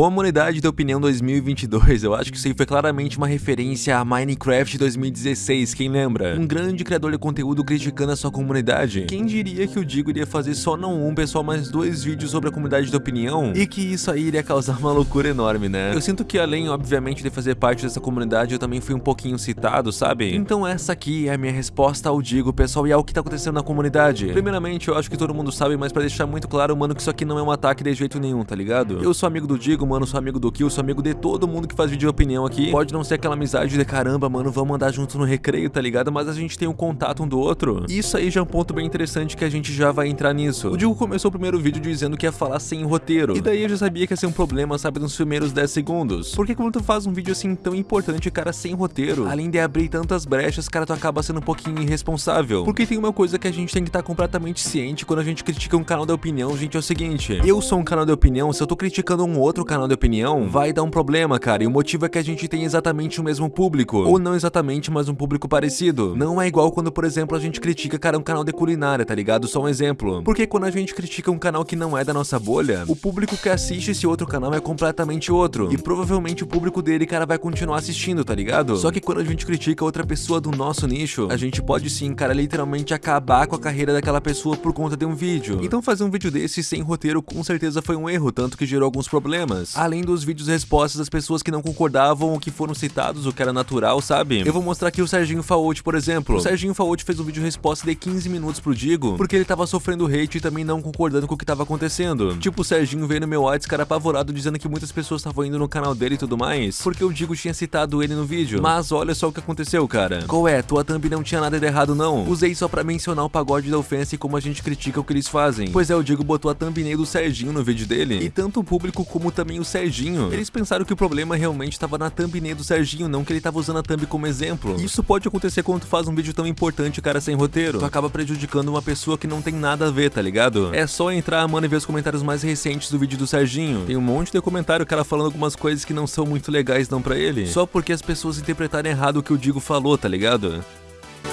Comunidade de Opinião 2022, eu acho que isso aí foi claramente uma referência a Minecraft 2016, quem lembra? Um grande criador de conteúdo criticando a sua comunidade. Quem diria que o Digo iria fazer só não um, pessoal, mas dois vídeos sobre a comunidade de opinião? E que isso aí iria causar uma loucura enorme, né? Eu sinto que além, obviamente, de fazer parte dessa comunidade, eu também fui um pouquinho citado, sabe? Então essa aqui é a minha resposta ao Digo, pessoal, e ao que tá acontecendo na comunidade. Primeiramente, eu acho que todo mundo sabe, mas pra deixar muito claro, mano, que isso aqui não é um ataque de jeito nenhum, tá ligado? Eu sou amigo do Digo, mano, sou amigo do Kill, sou amigo de todo mundo que faz vídeo de opinião aqui. Pode não ser aquela amizade de caramba, mano, vamos andar juntos no recreio, tá ligado? Mas a gente tem um contato um do outro. Isso aí já é um ponto bem interessante que a gente já vai entrar nisso. O Digo começou o primeiro vídeo dizendo que ia falar sem roteiro. E daí eu já sabia que ia ser um problema, sabe, nos primeiros 10 segundos. Porque quando tu faz um vídeo assim tão importante, cara, sem roteiro, além de abrir tantas brechas, cara, tu acaba sendo um pouquinho irresponsável. Porque tem uma coisa que a gente tem que estar tá completamente ciente quando a gente critica um canal de opinião, gente, é o seguinte. Eu sou um canal de opinião, se eu tô criticando um outro canal de opinião, vai dar um problema, cara. E o motivo é que a gente tem exatamente o mesmo público. Ou não exatamente, mas um público parecido. Não é igual quando, por exemplo, a gente critica, cara, um canal de culinária, tá ligado? Só um exemplo. Porque quando a gente critica um canal que não é da nossa bolha, o público que assiste esse outro canal é completamente outro. E provavelmente o público dele, cara, vai continuar assistindo, tá ligado? Só que quando a gente critica outra pessoa do nosso nicho, a gente pode sim, cara, literalmente acabar com a carreira daquela pessoa por conta de um vídeo. Então fazer um vídeo desse sem roteiro com certeza foi um erro, tanto que gerou alguns problemas. Além dos vídeos respostas das pessoas que não concordavam ou que foram citados, o que era natural, sabe? Eu vou mostrar aqui o Serginho Faote, por exemplo. O Serginho Faote fez um vídeo resposta de 15 minutos pro Digo, porque ele tava sofrendo hate e também não concordando com o que tava acontecendo. Tipo, o Serginho veio no meu WhatsApp, cara, apavorado, dizendo que muitas pessoas estavam indo no canal dele e tudo mais, porque o Digo tinha citado ele no vídeo. Mas olha só o que aconteceu, cara. Qual é? Tua thumb não tinha nada de errado, não. Usei só pra mencionar o pagode da ofensa e como a gente critica o que eles fazem. Pois é, o Digo botou a thumbnail do Serginho no vídeo dele, e tanto o público como também o Serginho, eles pensaram que o problema realmente estava na thumbnail do Serginho, não que ele tava usando a thumb como exemplo. Isso pode acontecer quando tu faz um vídeo tão importante, cara, sem roteiro. Tu acaba prejudicando uma pessoa que não tem nada a ver, tá ligado? É só entrar, mano, e ver os comentários mais recentes do vídeo do Serginho. Tem um monte de comentário, cara, falando algumas coisas que não são muito legais não pra ele. Só porque as pessoas interpretaram errado o que o Digo falou, tá ligado?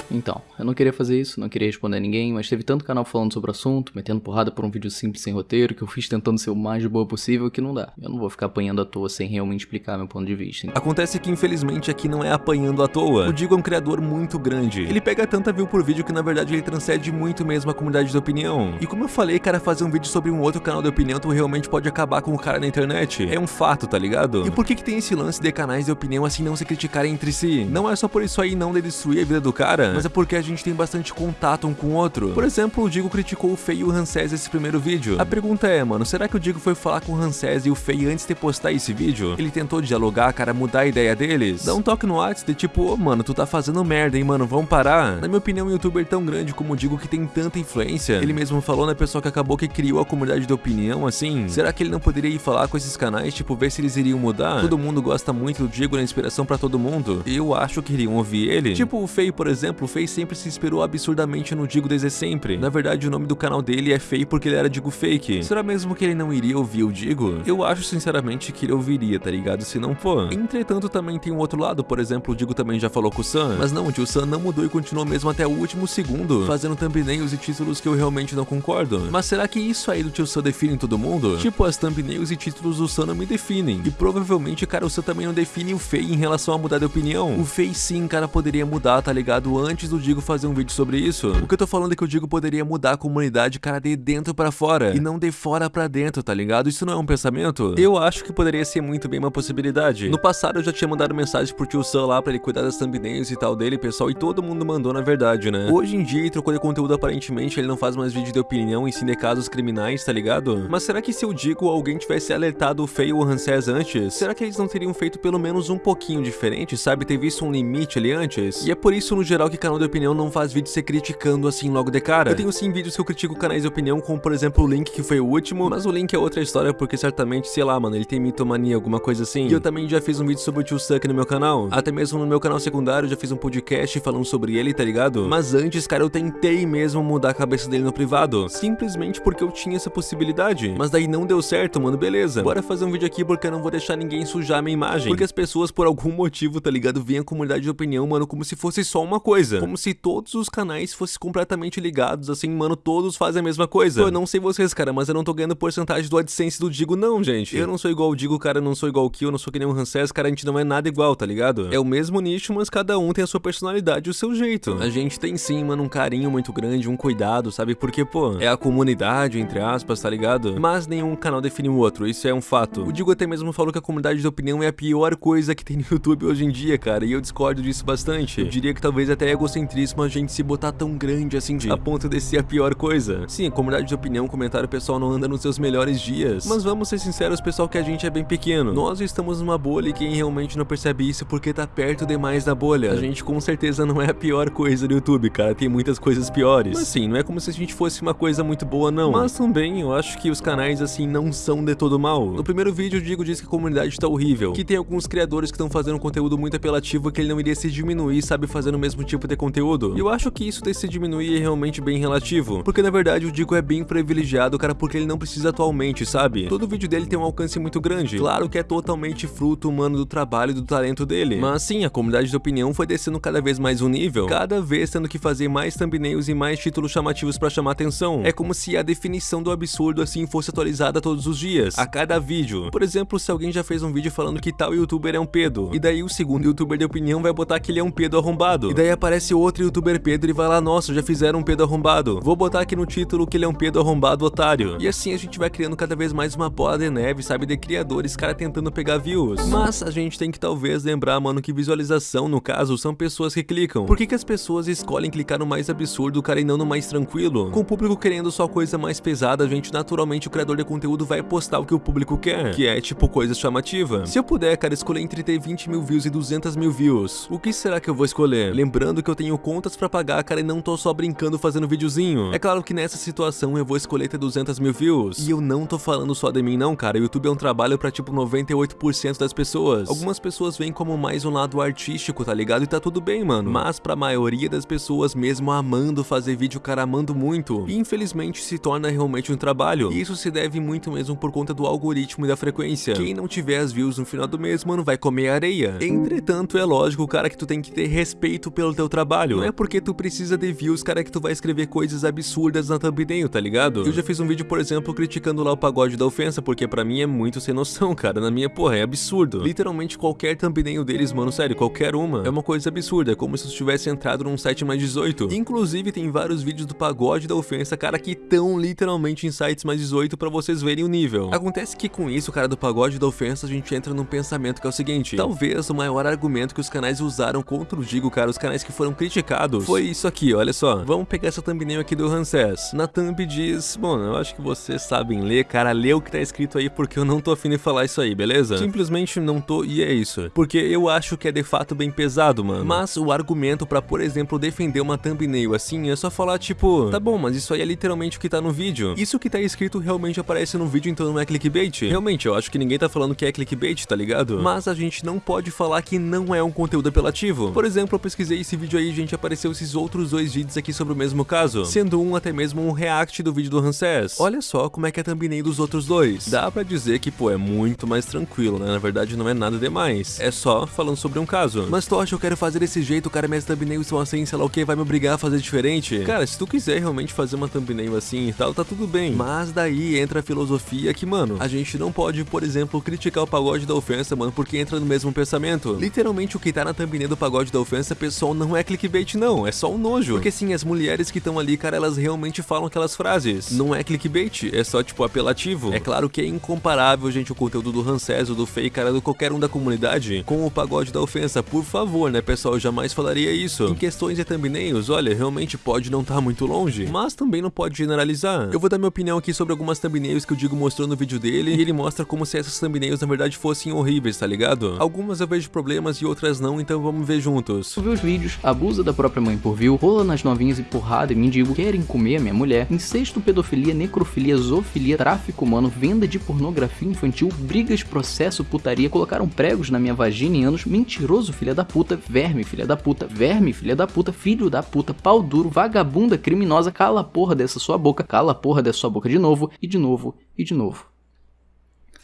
Então, eu não queria fazer isso, não queria responder a ninguém, mas teve tanto canal falando sobre o assunto, metendo porrada por um vídeo simples sem roteiro, que eu fiz tentando ser o mais boa possível, que não dá. Eu não vou ficar apanhando à toa sem realmente explicar meu ponto de vista. Acontece que infelizmente aqui não é apanhando à toa. O Digo é um criador muito grande. Ele pega tanta view por vídeo que na verdade ele transcende muito mesmo a comunidade de opinião. E como eu falei, cara, fazer um vídeo sobre um outro canal de opinião, tu realmente pode acabar com o cara na internet. É um fato, tá ligado? E por que que tem esse lance de canais de opinião assim não se criticarem entre si? Não é só por isso aí não de destruir a vida do cara, mas é porque a gente tem bastante contato um com o outro. Por exemplo, o Digo criticou o Fei e o Hanses nesse primeiro vídeo. A pergunta é, mano, será que o Digo foi falar com o Hanses e o Fei antes de postar esse vídeo? Ele tentou dialogar, cara, mudar a ideia deles? Dá um toque no WhatsApp de tipo, ô, oh, mano, tu tá fazendo merda, hein, mano, vamos parar? Na minha opinião, um youtuber tão grande como o Digo que tem tanta influência, ele mesmo falou na pessoa que acabou que criou a comunidade de opinião, assim, será que ele não poderia ir falar com esses canais, tipo, ver se eles iriam mudar? Todo mundo gosta muito do Digo, na inspiração pra todo mundo. Eu acho que iriam ouvir ele. Tipo, o Fei, por exemplo, o Fei sempre se inspirou absurdamente no Digo desde sempre. Na verdade, o nome do canal dele é Fei porque ele era Digo Fake. Será mesmo que ele não iria ouvir o Digo? Eu acho sinceramente que ele ouviria, tá ligado? Se não for. Entretanto, também tem um outro lado, por exemplo, o Digo também já falou com o Sam. Mas não, o tio Sam não mudou e continuou mesmo até o último segundo, fazendo thumbnails e títulos que eu realmente não concordo. Mas será que isso aí do tio Sam define todo mundo? Tipo, as thumbnails e títulos do Sam não me definem. E provavelmente, cara, o Sam também não define o Fei em relação a mudar de opinião. O Fei sim, cara, poderia mudar, tá ligado? Antes do Digo fazer um vídeo sobre isso. O que eu tô falando é que o Digo poderia mudar a comunidade, cara, de dentro pra fora. E não de fora pra dentro, tá ligado? Isso não é um pensamento? Eu acho que poderia ser muito bem uma possibilidade. No passado eu já tinha mandado mensagem pro tio Sam lá pra ele cuidar das thumbnails e tal dele, pessoal, e todo mundo mandou na verdade, né? Hoje em dia ele trocou de conteúdo aparentemente, ele não faz mais vídeo de opinião e sim de casos criminais, tá ligado? Mas será que se eu digo alguém tivesse alertado o Feio ou o Hanses antes, será que eles não teriam feito pelo menos um pouquinho diferente, sabe? Ter visto um limite ali antes? E é por isso, no geral, que canal de opinião não faz vídeo ser criticando assim logo de cara. Eu tenho sim vídeos que eu critico canais de opinião, como por exemplo o Link, que foi o último, mas o Link é outra história, porque certamente, sei lá, mano, ele tem mitomania, alguma coisa assim. E eu também já fiz um vídeo sobre o Tio Suck no meu canal. Até mesmo no meu canal secundário, já fiz um podcast falando sobre ele, tá ligado? Mas antes, cara, eu tentei mesmo mudar a cabeça dele no privado, simplesmente porque eu tinha essa possibilidade. Mas daí não deu certo, mano, beleza. Bora fazer um vídeo aqui porque eu não vou deixar ninguém sujar a minha imagem. Porque as pessoas, por algum motivo, tá ligado, veem a comunidade de opinião, mano, como se fosse só uma coisa. Coisa. Como se todos os canais fossem completamente ligados, assim, mano, todos fazem a mesma coisa. Pô, eu não sei vocês, cara, mas eu não tô ganhando porcentagem do AdSense do Digo, não, gente. Eu não sou igual o Digo, cara, eu não sou igual o Kill, eu não sou que nem o Hanses, cara, a gente não é nada igual, tá ligado? É o mesmo nicho, mas cada um tem a sua personalidade e o seu jeito. A gente tem sim, mano, um carinho muito grande, um cuidado, sabe? Porque, pô, é a comunidade, entre aspas, tá ligado? Mas nenhum canal define o outro, isso é um fato. O Digo até mesmo falou que a comunidade de opinião é a pior coisa que tem no YouTube hoje em dia, cara, e eu discordo disso bastante. Eu diria que talvez até é egocentrismo a gente se botar tão grande assim, de, a ponto de ser a pior coisa. Sim, a comunidade de opinião, comentário pessoal não anda nos seus melhores dias. Mas vamos ser sinceros, pessoal, que a gente é bem pequeno. Nós estamos numa bolha e quem realmente não percebe isso porque tá perto demais da bolha. A gente com certeza não é a pior coisa do YouTube, cara. Tem muitas coisas piores. Mas sim, não é como se a gente fosse uma coisa muito boa, não. Mas também eu acho que os canais assim não são de todo mal. No primeiro vídeo o Digo disse que a comunidade tá horrível, que tem alguns criadores que estão fazendo conteúdo muito apelativo que ele não iria se diminuir, sabe, fazendo o mesmo tipo de conteúdo. E eu acho que isso de se diminuir é realmente bem relativo, porque na verdade o Digo é bem privilegiado, cara, porque ele não precisa atualmente, sabe? Todo vídeo dele tem um alcance muito grande. Claro que é totalmente fruto humano do trabalho e do talento dele. Mas sim, a comunidade de opinião foi descendo cada vez mais um nível, cada vez tendo que fazer mais thumbnails e mais títulos chamativos para chamar atenção. É como se a definição do absurdo assim fosse atualizada todos os dias, a cada vídeo. Por exemplo, se alguém já fez um vídeo falando que tal youtuber é um pedo, e daí o segundo youtuber de opinião vai botar que ele é um pedo arrombado, e daí aparece outro youtuber Pedro e vai lá, nossa, já fizeram um pedo arrombado. Vou botar aqui no título que ele é um pedo arrombado otário. E assim a gente vai criando cada vez mais uma bola de neve, sabe, de criadores, cara tentando pegar views. Mas a gente tem que talvez lembrar, mano, que visualização, no caso, são pessoas que clicam. Por que que as pessoas escolhem clicar no mais absurdo, cara, e não no mais tranquilo? Com o público querendo só coisa mais pesada, a gente, naturalmente, o criador de conteúdo vai postar o que o público quer, que é, tipo, coisa chamativa. Se eu puder, cara, escolher entre ter 20 mil views e 200 mil views, o que será que eu vou escolher? Lembrando que eu tenho contas pra pagar, cara, e não tô só brincando fazendo videozinho. É claro que nessa situação eu vou escolher ter 200 mil views, e eu não tô falando só de mim não, cara, o YouTube é um trabalho pra, tipo, 98% das pessoas. Algumas pessoas veem como mais um lado artístico, tá ligado? E tá tudo bem, mano. Mas pra maioria das pessoas, mesmo amando fazer vídeo, cara, amando muito, infelizmente se torna realmente um trabalho. E isso se deve muito mesmo por conta do algoritmo e da frequência. Quem não tiver as views no final do mês, mano, vai comer areia. Entretanto, é lógico, cara, que tu tem que ter respeito pelo teu trabalho. Não é porque tu precisa de views, cara, que tu vai escrever coisas absurdas na thumbnail, tá ligado? Eu já fiz um vídeo, por exemplo, criticando lá o pagode da ofensa, porque pra mim é muito sem noção, cara. Na minha, porra, é absurdo. Literalmente qualquer thumbnail deles, mano, sério, qualquer uma, é uma coisa absurda. É como se tu tivesse entrado num site mais 18. Inclusive, tem vários vídeos do pagode da ofensa, cara, que tão literalmente em sites mais 18 pra vocês verem o nível. Acontece que com isso, cara, do pagode da ofensa, a gente entra num pensamento que é o seguinte. Talvez o maior argumento que os canais usaram contra o Digo, cara, os canais que foram criticados, foi isso aqui, olha só. Vamos pegar essa thumbnail aqui do Ramsés. Na thumb diz, bom, eu acho que vocês sabem ler, cara, lê o que tá escrito aí porque eu não tô afim de falar isso aí, beleza? Simplesmente não tô e é isso. Porque eu acho que é de fato bem pesado, mano. Mas o argumento pra, por exemplo, defender uma thumbnail assim é só falar tipo, tá bom, mas isso aí é literalmente o que tá no vídeo. Isso que tá escrito realmente aparece no vídeo, então não é clickbait. Realmente, eu acho que ninguém tá falando que é clickbait, tá ligado? Mas a gente não pode falar que não é um conteúdo apelativo. Por exemplo, eu pesquisei esse vídeo aí, gente, apareceu esses outros dois vídeos aqui sobre o mesmo caso, sendo um até mesmo um react do vídeo do Ramsés. Olha só como é que é a thumbnail dos outros dois. Dá pra dizer que, pô, é muito mais tranquilo, né? Na verdade, não é nada demais. É só falando sobre um caso. Mas que eu quero fazer desse jeito, cara, minhas thumbnails são assim, sei lá o que, vai me obrigar a fazer diferente? Cara, se tu quiser realmente fazer uma thumbnail assim e tal, tá tudo bem. Mas daí entra a filosofia que, mano, a gente não pode, por exemplo, criticar o pagode da ofensa, mano, porque entra no mesmo pensamento. Literalmente o que tá na thumbnail do pagode da ofensa, pessoal, não é clickbait não, é só um nojo. Porque sim, as mulheres que estão ali, cara, elas realmente falam aquelas frases. Não é clickbait, é só tipo apelativo. É claro que é incomparável, gente, o conteúdo do Ramsés, do Fei, cara, do qualquer um da comunidade, com o pagode da ofensa. Por favor, né, pessoal, eu jamais falaria isso. Em questões de thumbnails, olha, realmente pode não estar tá muito longe, mas também não pode generalizar. Eu vou dar minha opinião aqui sobre algumas thumbnails que o Digo mostrou no vídeo dele, e ele mostra como se essas thumbnails na verdade fossem horríveis, tá ligado? Algumas eu vejo problemas e outras não, então vamos ver juntos. Vê os vídeos, abusa da própria mãe por view, rola nas novinhas e porrada e mendigo, querem comer a minha mulher, incesto, pedofilia, necrofilia, zoofilia, tráfico humano, venda de pornografia infantil, brigas, processo, putaria, colocaram pregos na minha vagina em anos, mentiroso filha da puta, verme filha da puta, verme filha da puta, filho da puta, pau duro, vagabunda criminosa, cala a porra dessa sua boca, cala a porra dessa sua boca de novo, e de novo, e de novo.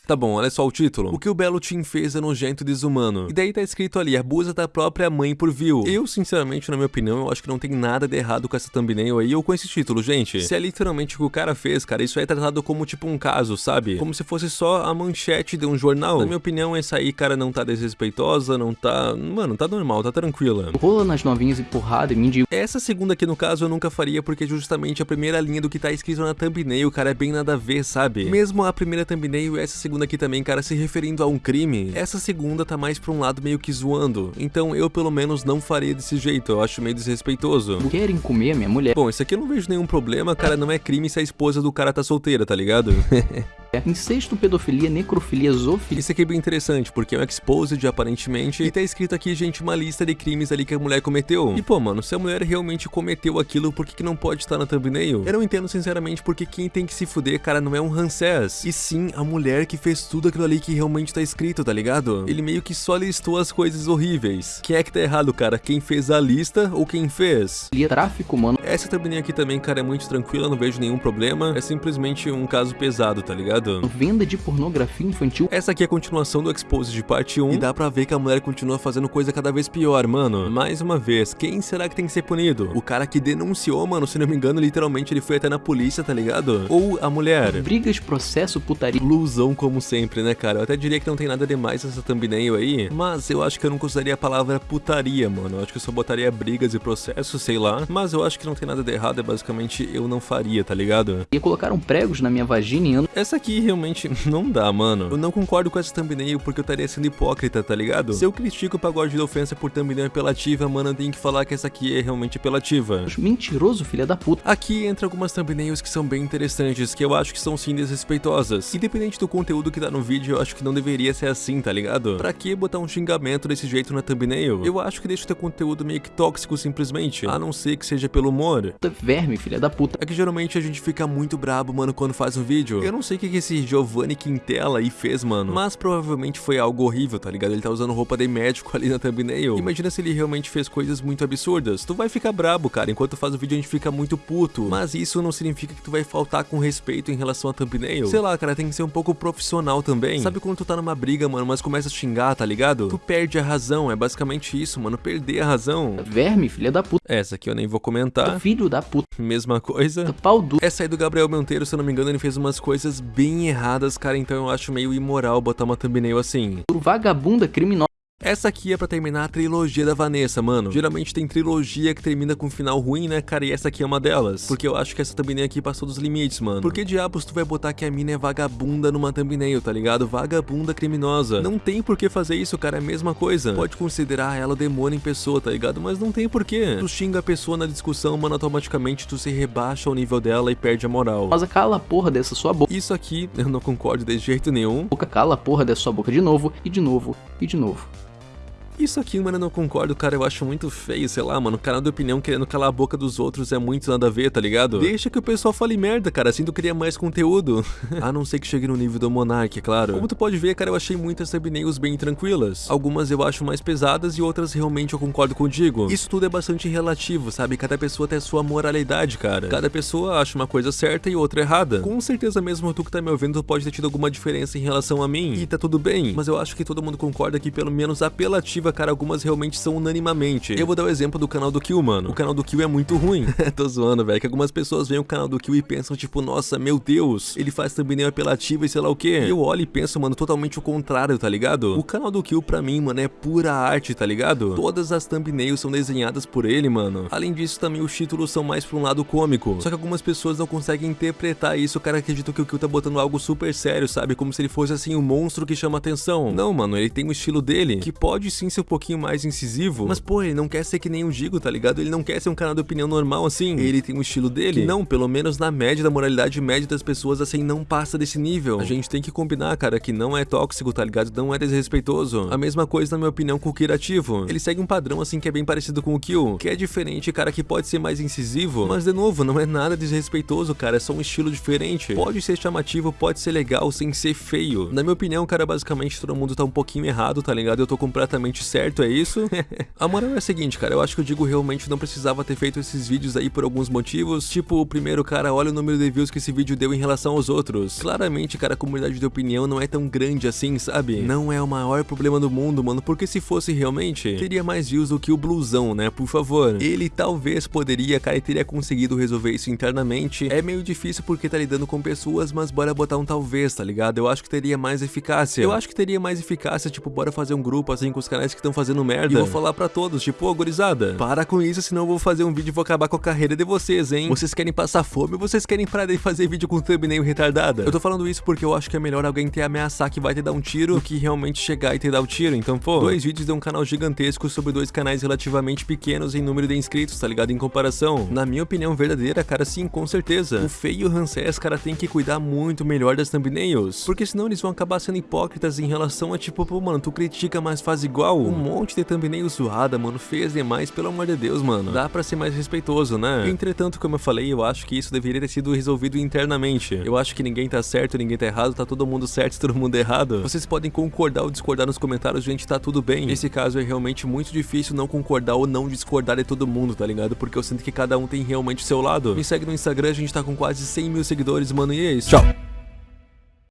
Tá bom, olha só o título. O que o belo Tim fez é nojento e desumano. E daí tá escrito ali, abusa da própria mãe por view. Eu, sinceramente, na minha opinião, eu acho que não tem nada de errado com essa thumbnail aí ou com esse título, gente. Se é literalmente o que o cara fez, cara, isso é tratado como tipo um caso, sabe? Como se fosse só a manchete de um jornal. Na minha opinião, essa aí, cara, não tá desrespeitosa, não tá... Mano, tá normal, tá tranquila. Rola nas novinhas e porrada e mendigo. Essa segunda aqui, no caso, eu nunca faria porque justamente a primeira linha do que tá escrito na thumbnail, cara, é bem nada a ver, sabe? Mesmo a primeira thumbnail e essa segunda aqui também, cara, se referindo a um crime, essa segunda tá mais pra um lado meio que zoando. Então eu, pelo menos, não faria desse jeito, eu acho meio desrespeitoso. Querem comer a minha mulher. Bom, isso aqui eu não vejo nenhum problema, cara, não é crime se a esposa do cara tá solteira, tá ligado? Incesto, pedofilia, necrofilia, zoofilia. Isso aqui é bem interessante, porque é um exposed, aparentemente, e tá escrito aqui, gente, uma lista de crimes ali que a mulher cometeu. E pô, mano, se a mulher realmente cometeu aquilo, por que, que não pode estar na thumbnail? Eu não entendo, sinceramente, porque quem tem que se fuder, cara, não é um Ramsés, e sim a mulher que fez tudo aquilo ali que realmente tá escrito, tá ligado? Ele meio que só listou as coisas horríveis. Quem é que tá errado, cara? Quem fez a lista ou quem fez? Tráfico, mano. Essa thumbnail aqui também, cara, é muito tranquila, não vejo nenhum problema. É simplesmente um caso pesado, tá ligado? Venda de pornografia infantil. Essa aqui é a continuação do Exposed de parte 1 e dá pra ver que a mulher continua fazendo coisa cada vez pior, mano. Mais uma vez, quem será que tem que ser punido? O cara que denunciou, mano, se não me engano, literalmente ele foi até na polícia, tá ligado? Ou a mulher? Brigas, processo, putaria. Blusão como sempre, né, cara? Eu até diria que não tem nada demais nessa thumbnail aí, mas eu acho que eu não usaria a palavra putaria, mano. Eu acho que eu só botaria brigas e processos, sei lá. Mas eu acho que não tem nada de errado, é basicamente eu não faria, tá ligado? E colocaram pregos na minha vagina e ando... Essa aqui realmente não dá, mano. Eu não concordo com essa thumbnail porque eu estaria sendo hipócrita, tá ligado? Se eu critico o pagode da ofensa por thumbnail apelativa, mano, eu tenho que falar que essa aqui é realmente apelativa. Mentiroso, filha da puta. Aqui entra algumas thumbnails que são bem interessantes, que eu acho que são sim desrespeitosas. Independente do conteúdo que tá no vídeo, eu acho que não deveria ser assim, tá ligado? Pra que botar um xingamento desse jeito na thumbnail? Eu acho que deixa o teu conteúdo meio que tóxico simplesmente, a não ser que seja pelo humor. Verme, filha da puta. É que geralmente a gente fica muito brabo, mano, quando faz um vídeo. Eu não sei o que, que esse Giovanni Quintela aí fez, mano, mas provavelmente foi algo horrível, tá ligado? Ele tá usando roupa de médico ali na thumbnail. Imagina se ele realmente fez coisas muito absurdas. Tu vai ficar brabo, cara, enquanto faz o vídeo a gente fica muito puto. Mas isso não significa que tu vai faltar com respeito em relação à thumbnail. Sei lá, cara, tem que ser um pouco profissional também. Sabe quando tu tá numa briga, mano, mas começa a xingar, tá ligado? Tu perde a razão, é basicamente isso, mano, perder a razão. Verme, filha da puta. Essa aqui eu nem vou comentar. Filho da puta. Mesma coisa. Pau do... Essa aí do Gabriel Monteiro, se eu não me engano, ele fez umas coisas bem erradas, cara, então eu acho meio imoral botar uma thumbnail assim. Vagabunda criminosa. Essa aqui é pra terminar a trilogia da Vanessa, mano. Geralmente tem trilogia que termina com um final ruim, né, cara? E essa aqui é uma delas. Porque eu acho que essa thumbnail aqui passou dos limites, mano. Por que diabos tu vai botar que a mina é vagabunda numa thumbnail, tá ligado? Vagabunda criminosa. Não tem por que fazer isso, cara. É a mesma coisa. Pode considerar ela o demônio em pessoa, tá ligado? Mas não tem por que. Tu xinga a pessoa na discussão, mano, automaticamente tu se rebaixa ao nível dela e perde a moral. Mas cala a porra dessa sua boca. Isso aqui eu não concordo de jeito nenhum. Cala a porra dessa sua boca de novo, e de novo, e de novo. Isso aqui, mano, eu não concordo, cara, eu acho muito feio, sei lá, mano, o canal de opinião querendo calar a boca dos outros é muito nada a ver, tá ligado? Deixa que o pessoal fale merda, cara, assim tu cria mais conteúdo. a não ser que chegue no nível do Monark, é claro. Como tu pode ver, cara, eu achei muitas thumbnails bem tranquilas. Algumas eu acho mais pesadas e outras realmente eu concordo contigo. Isso tudo é bastante relativo, sabe? Cada pessoa tem a sua moralidade, cara. Cada pessoa acha uma coisa certa e outra errada. Com certeza mesmo tu que tá me ouvindo pode ter tido alguma diferença em relação a mim, e tá tudo bem. Mas eu acho que todo mundo concorda que pelo menos cara, algumas realmente são unanimamente. Eu vou dar o exemplo do canal do Kill, mano. O canal do Kill é muito ruim. Tô zoando, velho, que algumas pessoas veem o canal do Kill e pensam, tipo, nossa, meu Deus, ele faz thumbnail apelativa e sei lá o que. Eu olho e penso, mano, totalmente o contrário, tá ligado? O canal do Kill, pra mim, mano, é pura arte, tá ligado? Todas as thumbnails são desenhadas por ele, mano. Além disso, também os títulos são mais pra um lado cômico. Só que algumas pessoas não conseguem interpretar isso, cara acredita que o Kill tá botando algo super sério, sabe? Como se ele fosse, assim, um monstro que chama atenção. Não, mano, ele tem o estilo dele, que pode sim ser um pouquinho mais incisivo, mas pô, ele não quer ser que nem o Digo, tá ligado? Ele não quer ser um canal de opinião normal assim. Ele tem o estilo dele. Que não, pelo menos na média da moralidade média das pessoas assim não passa desse nível. A gente tem que combinar, cara, que não é tóxico, tá ligado? Não é desrespeitoso. A mesma coisa na minha opinião com o Kirativo. Ele segue um padrão assim que é bem parecido com o Kill, que é diferente, cara, que pode ser mais incisivo, mas de novo, não é nada desrespeitoso, cara, é só um estilo diferente. Pode ser chamativo, pode ser legal sem ser feio. Na minha opinião, cara, basicamente todo mundo tá um pouquinho errado, tá ligado? Eu tô completamente realmente certo, é isso? a moral é a seguinte, cara, eu acho que o Digo realmente não precisava ter feito esses vídeos aí por alguns motivos, tipo, o primeiro, cara, olha o número de views que esse vídeo deu em relação aos outros. Claramente, cara, a comunidade de opinião não é tão grande assim, sabe? Não é o maior problema do mundo, mano, porque se fosse realmente, teria mais views do que o Blusão, né, por favor. Ele talvez poderia, cara, e teria conseguido resolver isso internamente. É meio difícil porque tá lidando com pessoas, mas bora botar um talvez, tá ligado? Eu acho que teria mais eficácia. Eu acho que teria mais eficácia, tipo, bora fazer um grupo assim com os canais que estão fazendo merda. E vou falar pra todos, tipo, ô, gurizada, para com isso, senão eu vou fazer um vídeo e vou acabar com a carreira de vocês, hein? Vocês querem passar fome ou vocês querem parar de fazer vídeo com thumbnail retardada? Eu tô falando isso porque eu acho que é melhor alguém ter ameaçar que vai te dar um tiro do que realmente chegar e te dar o tiro. Então, pô, dois vídeos de um canal gigantesco sobre dois canais relativamente pequenos em número de inscritos, tá ligado? Em comparação. Na minha opinião verdadeira, cara, sim, com certeza. O Feio e o Hanses, cara, tem que cuidar muito melhor das thumbnails. Porque senão eles vão acabar sendo hipócritas em relação a tipo, pô, mano, tu critica, mas faz igual. Um monte de thumbnail zoada, mano, fez demais, pelo amor de Deus, mano. Dá pra ser mais respeitoso, né? Entretanto, como eu falei, eu acho que isso deveria ter sido resolvido internamente. Eu acho que ninguém tá certo, ninguém tá errado, tá todo mundo certo, todo mundo errado. Vocês podem concordar ou discordar nos comentários, gente, tá tudo bem. Nesse caso é realmente muito difícil não concordar ou não discordar de todo mundo, tá ligado? Porque eu sinto que cada um tem realmente o seu lado. Me segue no Instagram, a gente tá com quase 100 mil seguidores, mano, e é isso. Tchau!